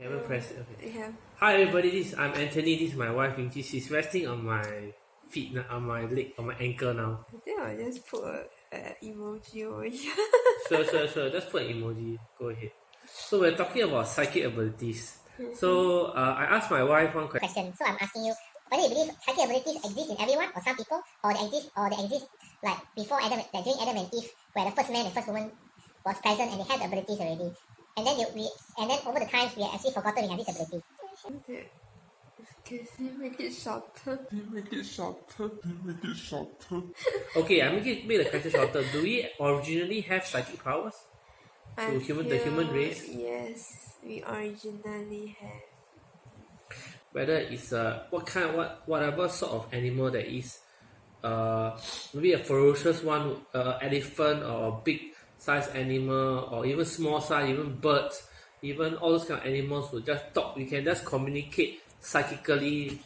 Haven't pressed it. Okay. Yeah. Hi everybody, this I'm Anthony. This is my wife Vinci. She's resting on my feet now, on my leg, on my ankle now. I think I'll just put a, a emoji over here. Sure, sure, sure. Just put an emoji. Go ahead. So we're talking about psychic abilities. So uh, I asked my wife one question. question. So I'm asking you whether you believe psychic abilities exist in everyone or some people, or they exist or they exist like before Adam, like during Adam and Eve, where the first man and first woman was present and they had the abilities already. And then you, we and then over the times we have actually forgotten we have this ability. okay. Can you make it shorter? Make it shorter. Make it shorter. Okay, I make it make the question shorter. Do we originally have psychic powers? I To human- the human race? Yes, we originally have. Whether it's uh what kind what whatever sort of animal that is, uh maybe a ferocious one, uh, elephant or a big size animal or even small size, even birds, even all those kind of animals will just talk. We can just communicate psychically,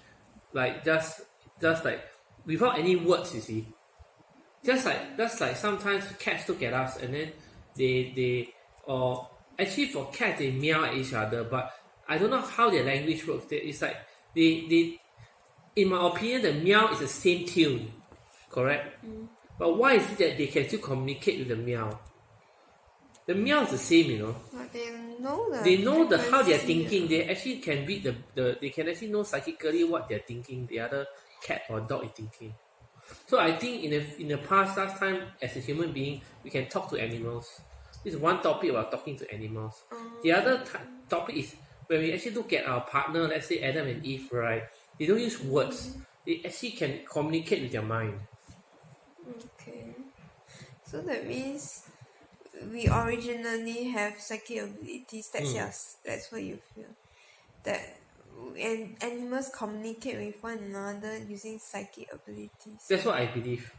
like just just like without any words. You see, just like just like sometimes cats look at us and then they they or actually for cats they meow at each other, but I don't know how their language works. They, it's like they they in my opinion the meow is the same tune, correct? Mm. But why is it that they can still communicate with the meow? The meow is the same, you know. But they know the They know the how they're thinking. They actually can read the, the they can actually know psychically what they're thinking. The other cat or dog is thinking. So I think in the in the past last time as a human being we can talk to animals. This is one topic about talking to animals. The oh. other t- topic is when we actually look at our partner, let's say Adam and Eve, right? They don't use words. Mm-hmm. They actually can communicate with their mind. Okay. So that means we originally have psychic abilities. That's Mm. yours. That's what you feel. That and animals communicate with one another using psychic abilities. That's what I believe.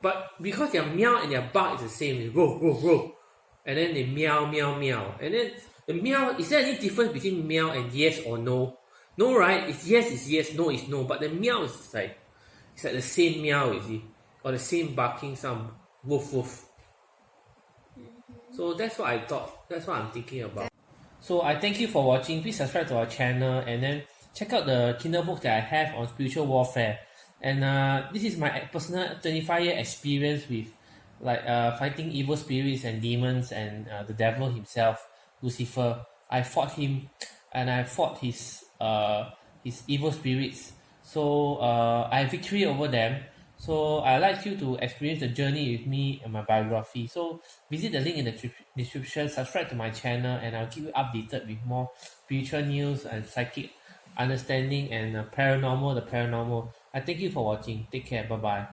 But because their meow and their bark is the same, roar, roar, roar. And then they meow, meow, meow. And then the meow, is there any difference between meow and yes or no? No, right? It's yes, it's yes, no, it's no. But the meow is like, it's like the same meow, you see? Or the same barking sound, woof, woof. So that's what I thought. That's what I'm thinking about. So I thank you for watching. Please subscribe to our channel and then check out the Kindle book that I have on spiritual warfare. And uh, this is my personal 25 year experience with like uh, fighting evil spirits and demons and uh, the devil himself, Lucifer. I fought him and I fought his uh, his evil spirits. So uh, I have victory over them. So I'd like you to experience the journey with me and my biography. So visit the link in the description, subscribe to my channel, and I'll keep you updated with more spiritual news and psychic understanding and paranormal, the paranormal. I thank you for watching. Take care. Bye bye.